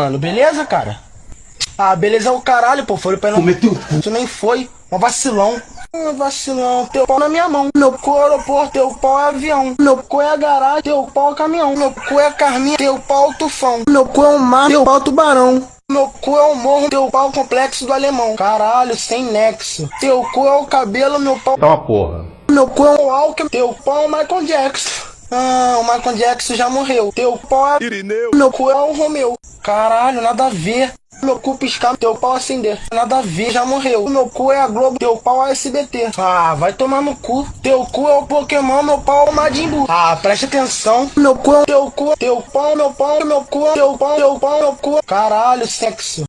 mano, beleza, cara? Ah, beleza é o caralho, pô. Foi pra não. Cometeu. Tu nem foi. Um vacilão. Um vacilão, teu pau na minha mão. Meu cu é aeroporto, teu pau é avião. Meu cu é garagem, teu pau é caminhão. Meu cu é carminha, teu pau é tufão. Meu cu é um mar, teu pau é tubarão. Meu cu é o morro, teu pau é o complexo do alemão. Caralho, sem nexo. Teu cu é o cabelo, meu pau. Tá uma porra. Meu cu é o Alckmin, teu pau é o Michael Jackson. Ah, o Michael Jackson já morreu. Teu pau é. Irineu. Meu cu é o Romeu. Caralho, nada a ver. Meu cu piscar, teu pau acender. Nada a ver, já morreu. Meu cu é a Globo, teu pau é SBT. Ah, vai tomar no cu. Teu cu é o Pokémon, meu pau é o Majin Buu. Ah, preste atenção. Meu cu é teu cu, teu pau, meu pau, meu cu, teu pau, teu pau, meu cu. Caralho, sexo.